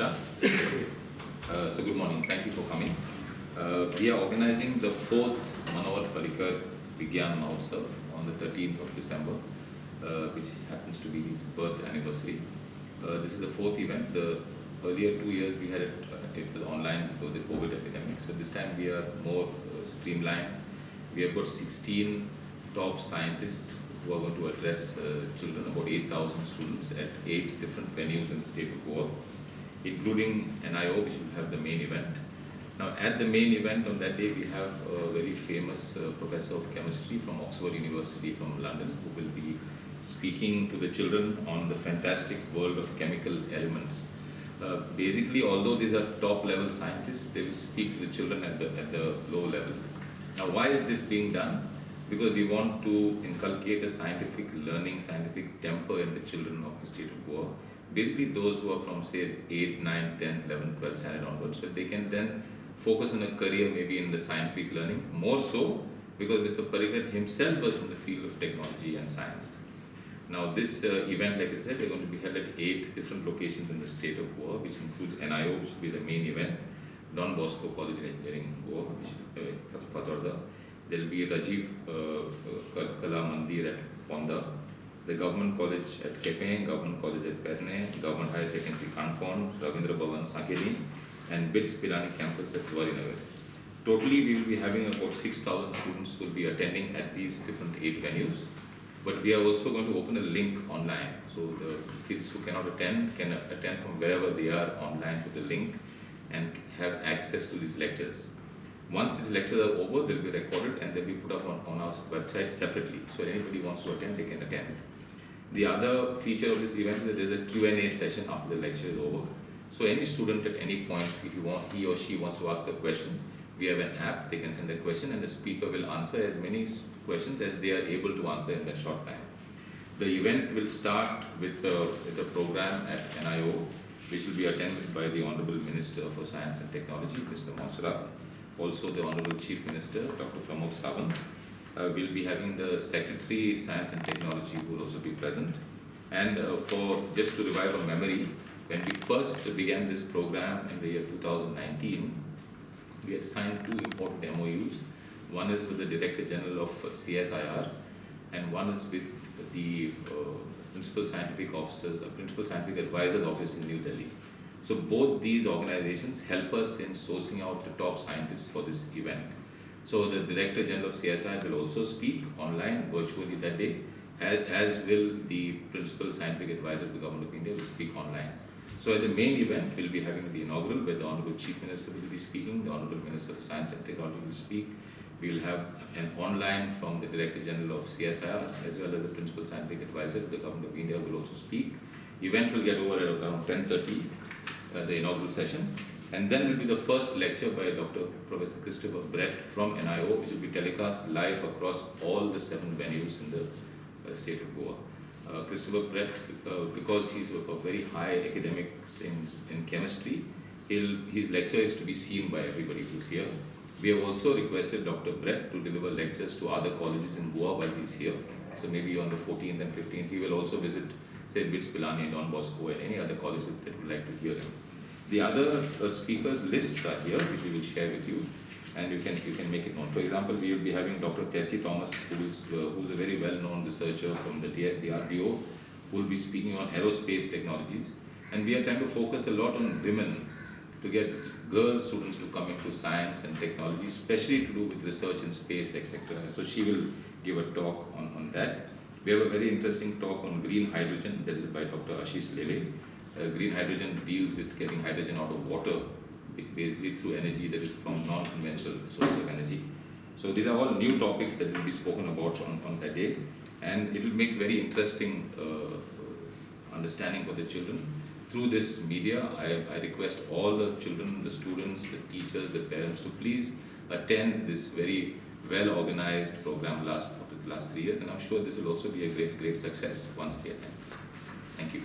Uh, so good morning, thank you for coming. Uh, we are organizing the fourth Manohar Parrikar Vigyan Mahotsav on the 13th of December, uh, which happens to be his birth anniversary. Uh, this is the fourth event. The earlier two years we had it, uh, it was online because of the COVID epidemic. So this time we are more uh, streamlined. We have got 16 top scientists who are going to address children, about 8,000 students at eight different venues in the state of Goa, including NIO, which will have the main event. Now, at the main event on that day, we have a very famous uh, professor of chemistry from Oxford University from London, who will be speaking to the children on the fantastic world of chemical elements. Uh, basically, although these are top level scientists, they will speak to the children at the, at the low level. Now, why is this being done? because we want to inculcate a scientific learning, scientific temper in the children of the state of Goa. Basically those who are from say 8, 9, 10, 11, 12 standard onwards, so they can then focus on a career maybe in the scientific learning, more so because Mr. Parrikar himself was from the field of technology and science. Now this uh, event, like I said, we're going to be held at eight different locations in the state of Goa, which includes NIO, which will be the main event, Don Bosco College of Engineering, Goa, which uh, Fatorda, there will be Rajiv uh, Kala Mandir at Ponda, the Government College at Kepe, Government College at Perne, Government High Secondary Kanpon, Ravindra Bhavan Sankheli, and BITS Pilani campus at Zuarinagar. Totally, we will be having about 6,000 students who will be attending at these different eight venues. But we are also going to open a link online. So the kids who cannot attend can attend from wherever they are online to the link and have access to these lectures. Once these lectures are over, they'll be recorded and they'll be put up on, on our website separately. So anybody wants to attend, they can attend. The other feature of this event is that there's a Q&A session after the lecture is over. So any student at any point, if you want, he or she wants to ask a question, we have an app, they can send a question and the speaker will answer as many questions as they are able to answer in that short time. The event will start with, uh, with program at NIO, which will be attended by the Honorable Minister for Science and Technology, Mr. Monserrate also the Honorable Chief Minister, Dr. Pramod Sawant. Uh, we'll be having the Secretary Science and Technology who will also be present. And uh, for just to revive our memory, when we first began this program in the year 2019, we had signed two important MOUs. One is with the Director General of CSIR and one is with the uh, Principal Scientific Officers, uh, Principal Scientific Advisors Office in New Delhi. So both these organizations help us in sourcing out the top scientists for this event. So the Director General of CSI will also speak online virtually that day, as, will the Principal Scientific Advisor of the Government of India will speak online. So at the main event, we'll be having the inaugural where the Honorable Chief Minister will be speaking, the Honorable Minister of Science and Technology will speak. We'll have an online from the Director General of CSIR as well as the Principal Scientific Advisor of the Government of India will also speak. Event will get over at around 10.30 uh, the inaugural session. And then will be the first lecture by Dr. Professor Christopher Brett from NIO, which will be telecast live across all the seven venues in the uh, state of Goa. Uh, Christopher Brett, uh, because he's a, very high academic in, in chemistry, his lecture is to be seen by everybody who's here. We have also requested Dr. Brett to deliver lectures to other colleges in Goa while he's here. So maybe on the 14th and 15th, he will also visit say BITS Pilani, Don Bosco and any other college that would like to hear him. The other uh, speakers lists are here, which we will share with you, and you can you can make it known. For example, we will be having Dr. Tessie Thomas, who is uh, who is a very well-known researcher from the DRDO, who will be speaking on aerospace technologies, and we are trying to focus a lot on women to get girl students to come into science and technology, especially to do with research in space, etc. So she will give a talk on, on that. We have a very interesting talk on green hydrogen that is by Dr. Ashish Lele. Uh, green hydrogen deals with getting hydrogen out of water, basically through energy that is from non-conventional sources of energy. So these are all new topics that will be spoken about on, on that day and it will make very interesting uh, understanding for the children. Through this media, I, I request all the children, the students, the teachers, the parents to please attend this very well organized program last last three years, and I'm sure this will also be a great, great success once they attend. Thank you.